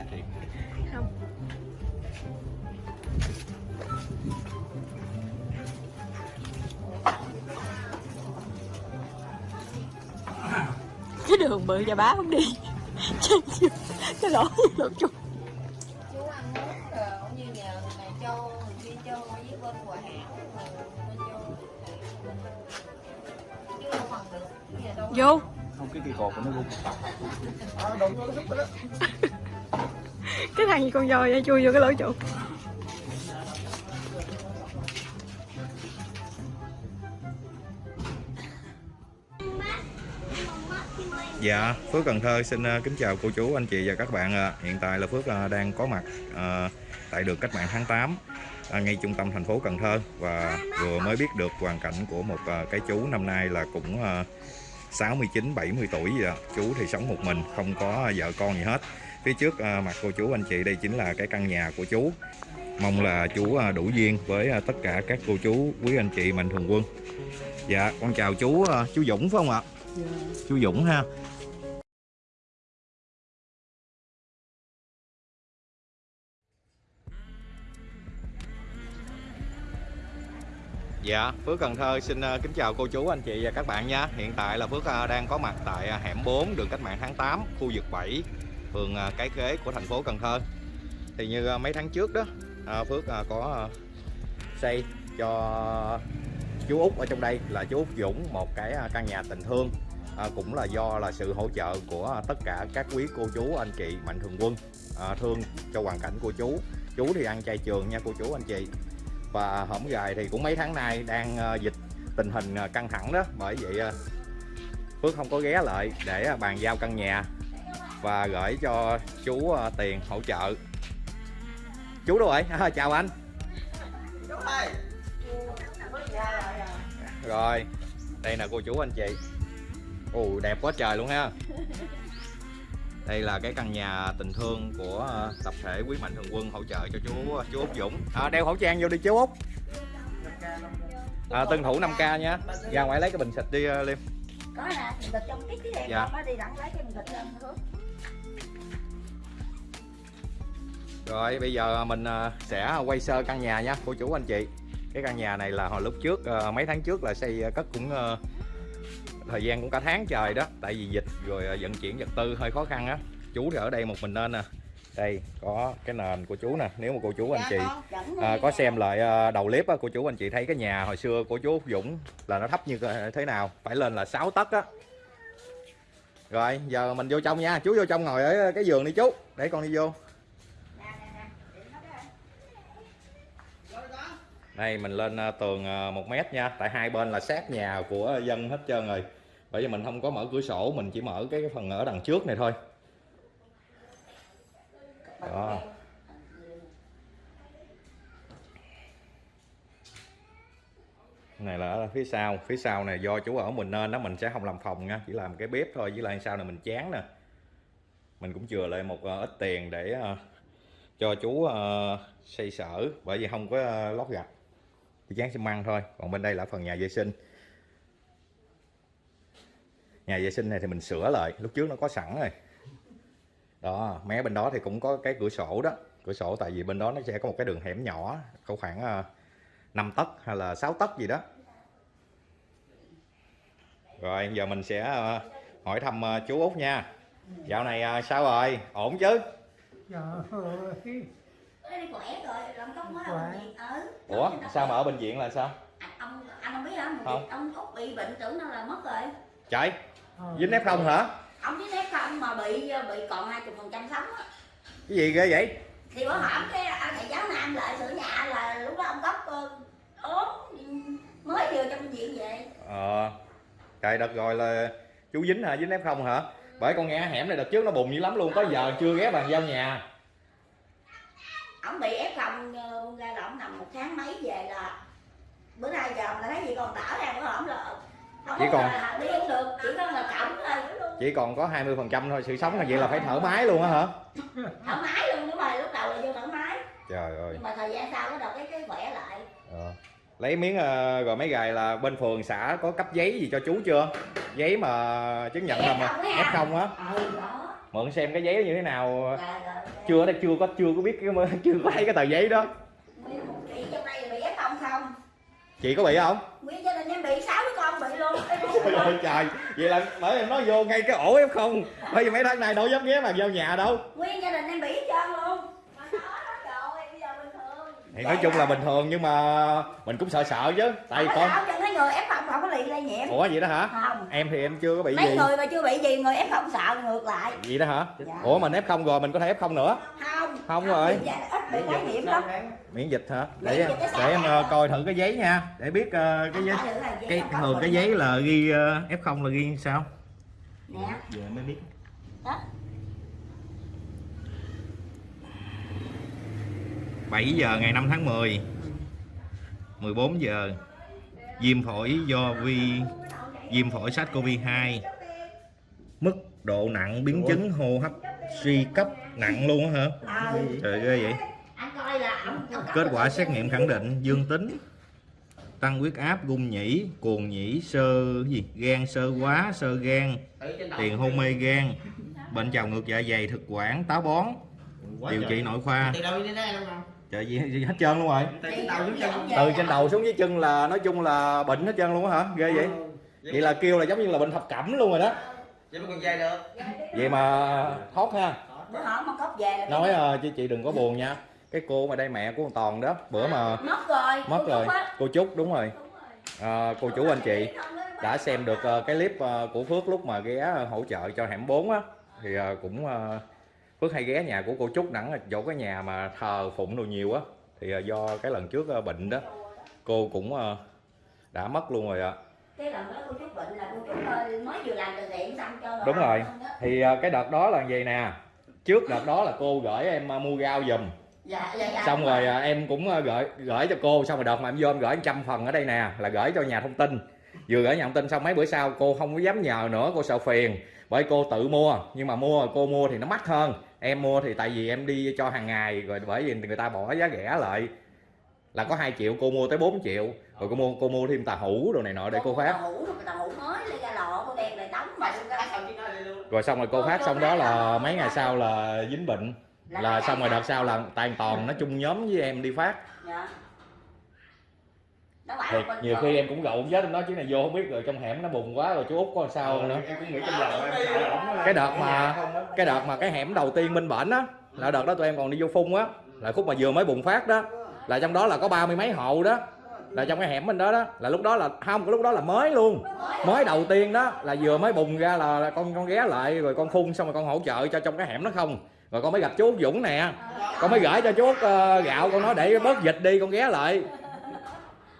nhà thiệt không. Cái đường bự cho bá không đi. Cái lỗ lỗ chung chú ăn nước rồi cũng như nhờ người này châu người kia châu với bên hòa giờ đâu. Vô. Không cái cây cột của nó rung cái thằng gì con voi vậy chui vô cái lỗ trụ Dạ, Phước Cần Thơ xin ờ, kính chào cô chú, anh chị và các bạn. ạ. Hiện tại là Phước ờ, đang có mặt ờ, tại đường Cách mạng tháng 8 ngay trung tâm thành phố Cần Thơ và vừa mới biết được hoàn cảnh của một cái chú năm nay là cũng 69 70 tuổi gì ạ. Chú thì sống một mình, không có vợ con gì hết. Phía trước ờ, mặt cô chú anh chị đây chính là cái căn nhà của chú. Mong là chú ờ, đủ duyên với ờ, tất cả các cô chú, quý anh chị mạnh thường quân. Dạ, con chào chú chú Dũng phải không ạ? Chú Dũng ha. Dạ, Phước Cần Thơ xin kính chào cô chú, anh chị và các bạn nha Hiện tại là Phước đang có mặt tại hẻm 4 đường Cách mạng tháng 8 Khu vực 7, phường à, Cái Khế của thành phố Cần Thơ. Thì như à, mấy tháng trước đó à, Phước có xây cho chú Út ở trong đây là chú Út Dũng Một cái căn nhà tình thương Cũng là do là sự hỗ trợ của tất cả các quý cô chú, anh chị, mạnh thường quân Thương cho hoàn cảnh của chú. Chú thì ăn chay trường nha cô chú, anh chị. Và hổng gài thì cũng mấy tháng nay đang dịch tình hình căng thẳng đó. Bởi vậy Phước không có ghé lại để bàn giao căn nhà và gửi cho chú ờ, tiền hỗ trợ. Chú đâu rồi à, chào anh. Rồi đây là cô chú anh chị. Ồ đẹp quá trời luôn ha. Đây là cái căn nhà tình thương của ờ, tập thể quý mạnh thường quân hỗ trợ cho chú ờ, chú út dũng. À, đeo khẩu trang vô đi chú út. À, tuân thủ 5 k nha. Ra ngoài lấy cái bình xịt đi liêm. Có nè bịch trong cái cái đèn Dạ. đi đặng lấy cái mình bịch lên rồi bây giờ mình ờ, sẽ quay sơ căn nhà nha cô chú anh chị. Cái căn nhà này là hồi lúc trước ờ, mấy tháng trước là xây ờ, cất cũng ờ, thời gian cũng cả tháng trời đó. Tại vì dịch rồi vận chuyển vật tư hơi khó khăn á. Chú thì ở đây một mình nên nè. Đây có cái nền của chú nè nếu mà cô chú anh chị à, có xem lại à, đầu clip á cô chú anh chị thấy cái nhà hồi xưa của chú Dũng là nó thấp như thế nào phải lên là 6 tấc á. Rồi giờ mình vô trong nha chú vô trong ngồi ở cái giường đi chú. Để con đi vô đây, mình lên ờ, tường ờ, một mét nha. Tại hai bên là sát nhà của dân hết trơn rồi. Bởi vì mình không có mở cửa sổ, mình chỉ mở cái phần ở đằng trước này thôi. Đó. Này là ở phía sau phía sau này do chú ở mình nên đó, mình sẽ không làm phòng nha, chỉ làm cái bếp thôi, với lại sau này mình chán nè. Mình cũng chừa lại một ờ, ít tiền để cho chú xây sở, bởi vì không có lót gạch chỉ dán xi măng thôi còn bên đây là phần nhà vệ sinh. Nhà vệ sinh này thì mình sửa lại lúc trước nó có sẵn rồi. Đó mé bên đó thì cũng có cái cửa sổ đó. Cửa sổ tại vì bên đó nó sẽ có một cái đường hẻm nhỏ có khoảng ờ, 5 tấc hay là 6 tấc gì đó. Rồi giờ mình sẽ ờ, hỏi thăm ờ, chú Út nha. Dạo này ờ, sao rồi? Ổn chứ? Nó đi khỏe rồi làm ở bệnh viện ở ủa sao mà ở bệnh viện là sao? Anh ông anh không biết hả? Không. ông út bị bệnh tưởng đâu là mất rồi. Trời ờ, dính ép không hả? Ông với nếp không mà bị bị còn hai chục phần trăm sống á. Cái gì ghê vậy? Thì bữa hổm cái anh thầy giáo nam lại sửa nhà là lúc đó ông cốc ờ, ốm mới vừa trong bệnh viện về ờ. Trời đợt rồi là chú dính hả? Dính ép không hả? Bởi con nghe hẻm này đợt trước nó bùng dữ lắm luôn tới giờ chưa ghé bàn giao nhà ông bị ép không? Ra là ông nằm một tháng mấy về là bữa nay giờ là thấy gì còn tở ra bữa hổm là không Chỉ còn- là đi không được chỉ có là cổng thôi. Chỉ còn có 20 phần trăm thôi sự sống là vậy là phải thở máy luôn á hả? Thoải mái luôn đúng rồi lúc đầu là vô thoải mái trời ơi. Nhưng mà thời gian sau bắt đầu cái cái khỏe lại. Ờ. lấy miếng ờ, rồi mấy gài là bên phường xã có cấp giấy gì cho chú chưa? Giấy mà chứng nhận là mà f không á ừ mượn xem cái giấy như thế nào. Dạ, rồi chưa đây chưa có chưa có biết cái chưa có thấy cái tờ giấy đó Nguyên chị trong đây bị ép không chị có bị không Nguyên gia đình em bị sáu đứa con bị luôn. trời trời vậy là bởi em nói vô ngay cái ổ em không bây giờ mấy tháng này đâu dám ghé mà vào nhà đâu Nguyên gia đình em bị hết trơn luôn. Thì nói chung là bình thường nhưng mà mình cũng sợ sợ chứ tại con sao, cho người ép không có lây lây nhiễm. ủa vậy đó hả Không. em thì em chưa có bị Mấy gì người mà chưa bị gì người ép không sợ ngược lại. vậy đó hả Dạ. ủa mình ép không rồi mình có thể ép không nữa Không. Không rồi. bị dạ- Ít bị nhiễm lắm. miễn dịch hả để dịch để em sao ờ, hả? coi thử cái giấy nha để biết ờ, cái giấy cái thường cái giấy là ghi ờ, f không là ghi sao Nè. giờ mới biết Đó. 7 giờ ngày 5 tháng 10 14 giờ viêm phổi do vi viêm phổi SARS-CoV-2 mức độ nặng biến chứng hô hấp suy cấp nặng luôn á hả? Trời ghê vậy. Kết quả xét nghiệm khẳng định dương tính tăng huyết áp gung nhĩ cuồng nhĩ sơ gì? Gan sơ hóa sơ gan tiền hôn mê gan bệnh trào ngược dạ dày thực quản táo bón. Điều trị nội khoa trời gì, gì hết trơn luôn rồi. Từ trên đầu xuống chân từ trên đầu xuống dưới chân là nói chung là bệnh hết trơn luôn á hả? Ghê vậy. Vậy là kêu là giống như là bệnh thập cẩm luôn rồi đó. Vậy mà còn dây được. Vậy mà thoát ha. Bữa hổm mà cốc về là nói ờ, chứ chị đừng có buồn nha. Cái cô mà đây mẹ của con toàn đó bữa mà mất rồi. Mất Cô rồi. Cô trúc đúng rồi. À, cô chủ anh chị đã xem được ờ, cái clip ờ, của Phước lúc mà ghé hỗ trợ cho hẻm 4 á. Thì cũng Phước hay ghé nhà của cô Trúc đẳng chỗ cái nhà mà thờ phụng đồ nhiều á. Thì ờ, do cái lần trước ờ, bệnh đó cô cũng ờ, đã mất luôn rồi ạ. Cái lần đó cô Trúc bệnh là cô Trúc mới vừa làm từ thiện xong cho Đúng rồi. thì cái đợt đó là gì nè. Trước đợt đó là cô gửi em mua rau giùm. Dạ, dạ, dạ, xong rồi à, em cũng gửi gửi cho cô. Xong rồi đợt mà em vô em gửi trăm phần ở đây nè là gửi cho nhà thông tin. Vừa gửi nhà thông tin xong mấy bữa sau cô không có dám nhờ nữa cô sợ phiền. Bởi cô tự mua nhưng mà mua cô mua thì nó mắc hơn em mua thì tại vì em đi cho hàng ngày rồi bởi vì người ta bỏ giá rẻ lại. Là có 2 triệu cô mua tới 4 triệu. Rồi cô mua cô mua thêm tà hũ đồ này nọ để cô phát. hũ rồi tàu hũ mới lấy ra lọ cô đem lại đóng mà. Rồi xong rồi cô phát xong đó là mấy ngày sau là dính bệnh. Là xong rồi đợt sau. là toàn toàn nó chung nhóm với em đi phát Thiệt, bình nhiều khi em cũng gậu chết em nói chứ này vô không biết rồi trong hẻm nó bùng quá rồi chú út có sao nữa. em cũng nghĩ trong lòng em sợ ổng cái đợt mà cái đợt mà cái hẻm đầu tiên bên bển á là đợt đó tụi em còn đi vô phun á là khúc mà vừa mới bùng phát đó là trong đó là có ba mươi mấy hộ đó là trong cái hẻm bên đó đó là lúc đó là không cái lúc đó là mới luôn. Mới đầu tiên đó là vừa mới bùng ra là, là con con ghé lại rồi con phun xong rồi con hỗ trợ cho trong cái hẻm đó không. Rồi con mới gặp chú Út Dũng nè con mới gửi cho chú Út ờ, gạo con nói để bớt dịch đi con ghé lại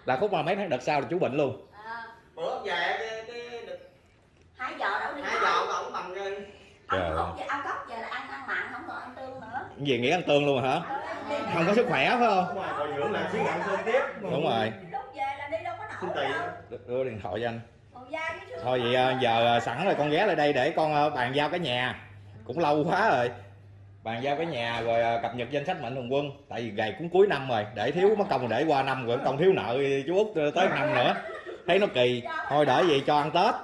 là khúc mà mấy tháng đợt sau là chú bệnh luôn. À, bữa về cái cái được hai giờ đâu đi hai giờ mà ổng bằng Trời ông cốc ông cốc giờ là ăn ăn mặn không còn ăn tương nữa. Gì nghĩ ăn tương luôn hả? Không có sức khỏe phải không? Đúng rồi dưỡng lại xíu ăn cơm tiếp. Đúng rồi. Lúc về là đi đâu có xin nổi đâu. Đưa điện thoại cho anh. Thôi vậy à, giờ à, sẵn rồi con ghé lại đây để con à, bàn giao cái nhà. Cũng lâu quá rồi bàn giao cái nhà rồi à, cập nhật danh sách mạnh thường quân tại vì ngày cũng cuối năm rồi để thiếu mất công để qua năm rồi công thiếu nợ chú út tới năm nữa thấy nó kỳ thôi đợi gì cho ăn tết.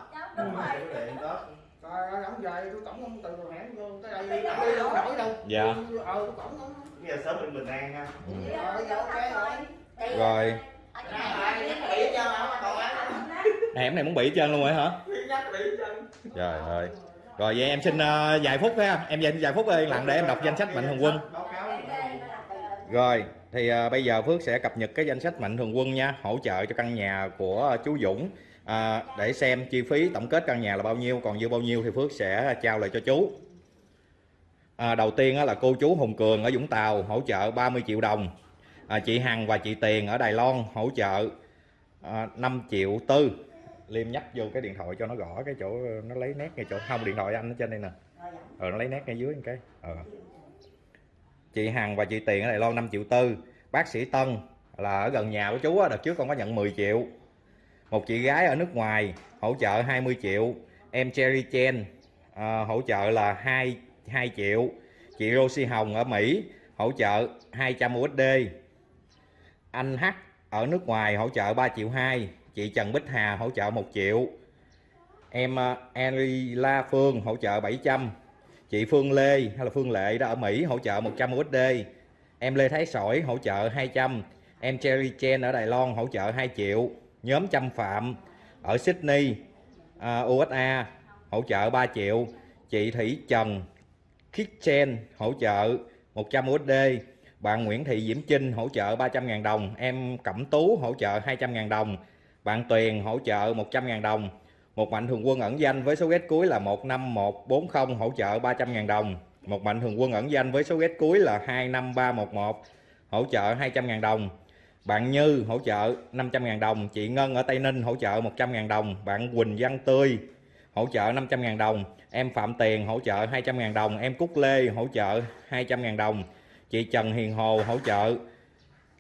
Dạ. Ờ, tôi cổng ông. bây giờ sớm mình bình an ha Rồi? Còn hẻm này muốn bị hết trơn luôn rồi hả trời ơi rồi vậy em xin uh, vài phút ha em xin vài phút yên lặng để em đọc danh sách mạnh thường quân Rồi, thì uh, bây giờ Phước sẽ cập nhật cái danh sách mạnh thường quân nha, hỗ trợ cho căn nhà của chú Dũng à, để xem chi phí tổng kết căn nhà là bao nhiêu, còn dư bao nhiêu thì Phước sẽ trao lại cho chú. À, đầu tiên là cô chú Hùng Cường ở Vũng Tàu hỗ trợ 30 triệu đồng. À, chị Hằng và chị Tiền ở Đài Loan hỗ trợ à, 5 triệu tư. Liêm nhấp vô cái điện thoại cho nó gõ cái chỗ nó lấy nét ngay chỗ. Không điện thoại anh ở trên đây nè. Ờ nó lấy nét ngay dưới cái. Ờ. Chị Hằng và chị Tiền ở Đài Loan 5 triệu tư. Bác sĩ Tân là ở gần nhà của chú á, đợt trước con có nhận 10 triệu. Một chị gái ở nước ngoài hỗ trợ 20 triệu. Em Cherry Chen à, hỗ trợ là 2 2 triệu. Chị Rosie Hồng ở Mỹ hỗ trợ 200 USD anh H ở nước ngoài hỗ trợ 3 triệu 2 chị Trần Bích Hà hỗ trợ 1 triệu. Em uh, La Phương hỗ trợ 700 chị Phương Lê hay là Phương Lệ đó ở Mỹ hỗ trợ 100 USD em Lê Thái Sỏi hỗ trợ 200 em Cherry Chen ở Đài Loan hỗ trợ 2 triệu. Nhóm Trâm Phạm ở Sydney à, uh, USA hỗ trợ 3 triệu. Chị Thủy Trần Kitchen hỗ trợ 100 USD bạn Nguyễn Thị Diễm Trinh hỗ trợ 300.000 đồng. Em Cẩm Tú hỗ trợ 200.000 đồng bạn Tuyền hỗ trợ 100.000 đồng. Một mạnh thường quân ẩn danh với số ghét cuối là 15140 hỗ trợ 300.000 đồng. Một mạnh thường quân ẩn danh với số ghét cuối là 25311 hỗ trợ 200.000 đồng. Bạn Như hỗ trợ 500.000 đồng. Chị Ngân ở Tây Ninh hỗ trợ 100.000 đồng. Bạn Quỳnh Văn Tươi hỗ trợ 500.000 đồng. Em Phạm Tiền hỗ trợ 200.000 đồng. Em Cúc Lê hỗ trợ 200.000 đồng. Chị Trần Hiền Hồ hỗ trợ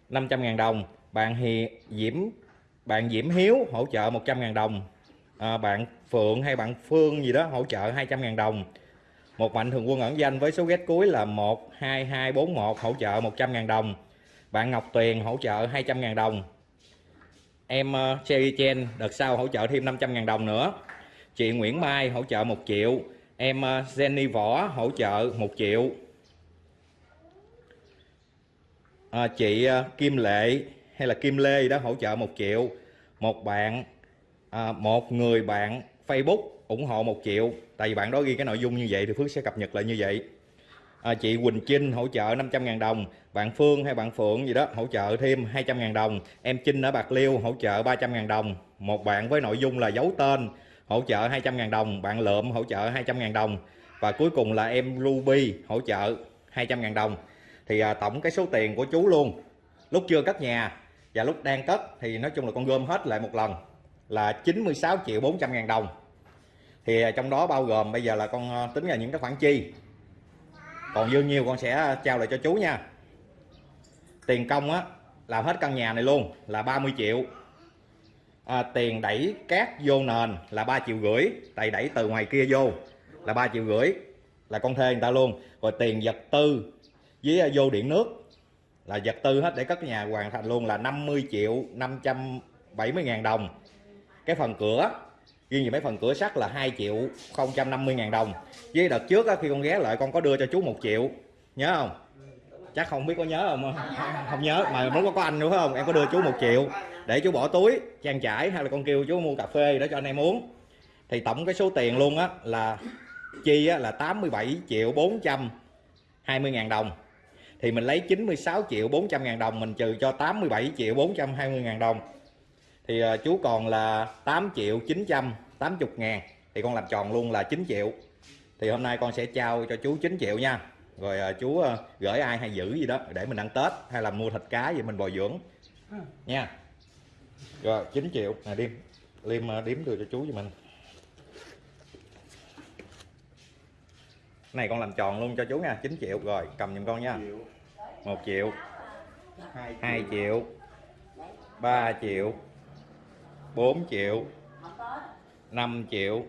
500.000 đồng. Bạn Hi Diễm bạn Diễm Hiếu hỗ trợ 100.000 đồng. À, bạn Phượng hay bạn Phương gì đó hỗ trợ 200.000 đồng. Một mạnh thường quân ẩn danh với số ghét cuối là 12241 hỗ trợ 100.000 đồng. Bạn Ngọc Tuyền hỗ trợ 200.000 đồng. Em uh, Cherry Chen đợt sau hỗ trợ thêm 500.000 đồng nữa. Chị Nguyễn Mai hỗ trợ 1 triệu. Em uh, Jenny Võ hỗ trợ 1 triệu. À, chị uh, Kim Lệ hay là Kim Lê đó hỗ trợ 1 triệu. Một bạn à, một người bạn Facebook ủng hộ 1 triệu. Tại vì bạn đó ghi cái nội dung như vậy thì Phước sẽ cập nhật lại như vậy. À, chị Quỳnh Trinh hỗ trợ 500.000 đồng. Bạn Phương hay bạn Phượng gì đó hỗ trợ thêm 200.000 đồng. Em Trinh ở Bạc Liêu hỗ trợ 300.000 đồng. Một bạn với nội dung là giấu tên hỗ trợ 200.000 đồng. Bạn Lượm hỗ trợ 200.000 đồng. Và cuối cùng là em Ruby hỗ trợ 200.000 đồng. Thì à, tổng cái số tiền của chú luôn. Lúc chưa cất nhà và lúc đang cất thì nói chung là con gom hết lại một lần là 96 triệu 400 ngàn đồng. Thì à, trong đó bao gồm bây giờ là con à, tính là những cái khoản chi? Còn dư nhiều con sẽ trao lại cho chú nha. Tiền công á làm hết căn nhà này luôn là 30 triệu. À, tiền đẩy cát vô nền là 3 triệu rưỡi tại đẩy từ ngoài kia vô là 3 triệu rưỡi là con thuê người ta luôn. Rồi tiền vật tư với à, vô điện nước là vật tư hết để cất nhà hoàn thành luôn là 50 triệu 570 ngàn đồng. Cái phần cửa riêng về mấy phần cửa sắt là 2 triệu 050 ngàn đồng. Với đợt trước á, khi con ghé lại con có đưa cho chú 1 triệu. Nhớ không? Chắc không biết có nhớ không? Không nhớ mà muốn có có anh nữa phải không? Em có đưa chú 1 triệu để chú bỏ túi trang trải hay là con kêu chú mua cà phê để cho anh em uống. Thì tổng cái số tiền luôn á là chi á, là 87 triệu 420 ngàn đồng thì mình lấy 96 triệu 400 ngàn đồng mình trừ cho 87 triệu 420 ngàn đồng. Thì uh, chú còn là 8 triệu 980 ngàn thì con làm tròn luôn là 9 triệu. Thì hôm nay con sẽ trao cho chú 9 triệu nha. Rồi uh, chú uh, gửi ai hay giữ gì đó để mình ăn Tết hay là mua thịt cá gì mình bồi dưỡng. Nha. Rồi 9 triệu. Nè điếm liêm điếm đưa cho chú cho mình này con làm tròn luôn cho chú nha. 9 triệu. Rồi cầm giùm con nha. 1 triệu. 2 triệu. 3 triệu. 4 triệu. 5 triệu.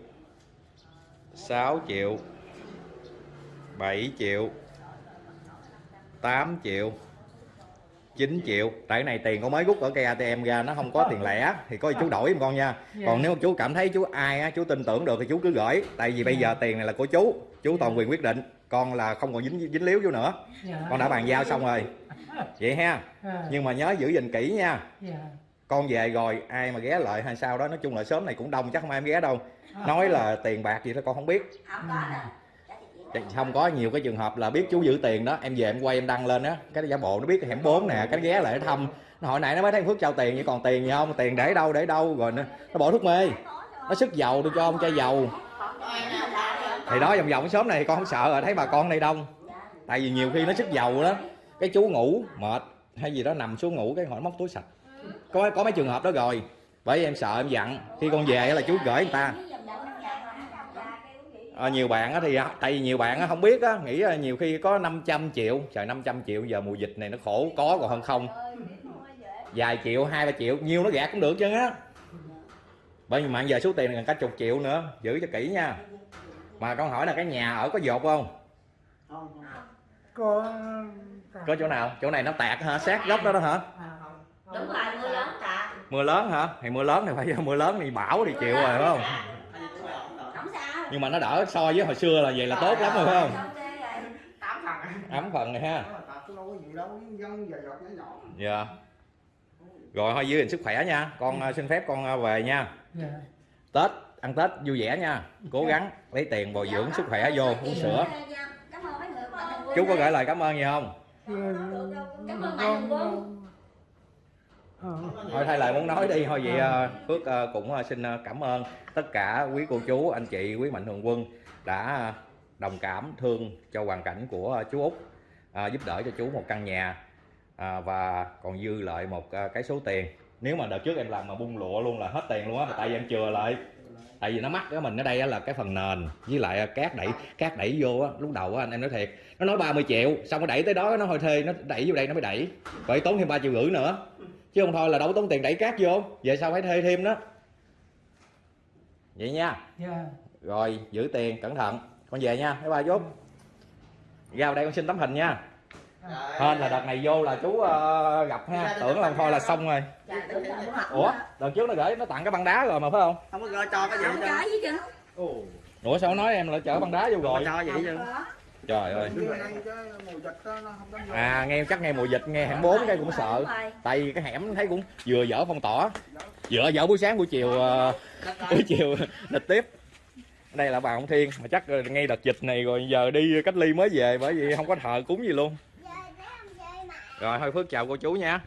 6 triệu. 7 triệu. 8 triệu 9 triệu. Tại này tiền con mới rút ở cây ATM ra nó không có tiền lẻ thì có gì chú đổi giùm con nha. Còn nếu chú cảm thấy chú ai á chú tin tưởng được thì chú cứ gửi. Tại vì bây giờ tiền này là của chú chú toàn quyền quyết định. Con là không còn dính dính líu chú nữa. Con đã bàn giao xong rồi. Vậy ha. Nhưng mà nhớ giữ gìn kỹ nha. Con về rồi ai mà ghé lại hay sao đó nói chung là sớm này cũng đông chắc không ai em ghé đâu. Nói là tiền bạc gì đó con không biết không có nhiều cái trường hợp là biết chú giữ tiền đó. Em về em quay em đăng lên á cái giả bộ nó biết cái hẻm 4 nè cái ghé lại nó thăm. Nó hỏi nãy nó mới thấy phước trao tiền vậy còn tiền gì không? Tiền để đâu để đâu? Rồi nó, nó bỏ thuốc mê. Nó sức dầu tôi cho ông chai dầu. Thì đó vòng vòng sớm này con không sợ rồi thấy bà con đây đông. Tại vì nhiều khi nó sức dầu đó cái chú ngủ mệt hay gì đó nằm xuống ngủ cái hỏi móc túi sạch có có mấy trường hợp đó rồi. Bởi vì em sợ em dặn khi con về là chú gửi người ta à, nhiều bạn á thì tại vì nhiều bạn á không biết á nghĩ là nhiều khi có 500 triệu trời 500 triệu giờ mùa dịch này nó khổ có còn hơn không? Vài triệu hai ba triệu nhiêu nó gạt cũng được chứ á. Bởi vì mà giờ số tiền gần cả chục triệu nữa giữ cho kỹ nha. Mà con hỏi là cái nhà ở có dột không? Có có chỗ nào? Chỗ này nó tạc hả? Sát góc đó đó hả? Đúng rồi mưa lớn cả mưa lớn hả? Thì mưa lớn thì phải mưa lớn thì bão thì chịu rồi phải không nhưng mà nó đỡ so với hồi xưa là vậy là tốt lắm rồi phải không? Tám phần. À ấm phần này ha. Đó là tạt tôi đâu có nhiều đâu dân giờ giọt nhỏ nhỏ. Dạ. Rồi thôi giữ gìn sức khỏe nha. Con ờ, xin phép con ờ, về nha. Dạ. tết ăn tết vui vẻ nha. Cố gắng lấy tiền bồi dưỡng sức khỏe vô uống sữa. Chú có gửi lời cảm ơn gì không? Cảm ơn mạnh thường quân. Ờ. thôi thay lời muốn nói đi. Thôi vậy ờ, phước ờ, cũng ờ, xin ờ, cảm ơn tất cả quý cô chú anh chị quý mạnh thường quân đã ờ, đồng cảm thương cho hoàn cảnh của ờ, chú út ờ, giúp đỡ cho chú một căn nhà à, và còn dư lại một ờ, cái số tiền. Nếu mà đợt trước em làm mà bung lụa luôn là hết tiền luôn á tại vì em chừa lại. Tại vì nó mắc cái mình ở đây á là cái phần nền với lại cát đẩy cát đẩy vô á lúc đầu á anh em nói thiệt nó nói 30 triệu xong nó đẩy tới đó nó thôi thuê nó đẩy vô đây nó mới đẩy vậy tốn thêm ba triệu rưỡi nữa chứ không thôi là đâu có tốn tiền đẩy cát vô. Vậy sao phải thuê thêm đó. Vậy nha. Dạ. rồi giữ tiền cẩn thận. Con về nha bye bye chút ra đây con xin tấm hình nha. Hên là đợt này vô là chú ờ, gặp ha. Tưởng là thôi là xong rồi. Dạ, ủa đợt trước nó gửi nó tặng cái băng đá rồi mà phải không? Không có cho cho cái gì ủa sao nói em là chở băng đá vô rồi? cho vậy chứ. Trời ơi. Như này cái mùa dịch đó, nó không dám vô. à nghe chắc nghe mùa dịch nghe hẻm bốn cái cũng sợ. Tại vì cái hẻm thấy cũng vừa dở phong tỏa. Vừa dở buổi sáng buổi chiều ờ, buổi chiều lịch tiếp. Đây là bà ông thiên mà chắc ngay đợt dịch này rồi giờ đi cách ly mới về bởi vì không có thờ cúng gì luôn. Rồi thôi phước chào cô chú nha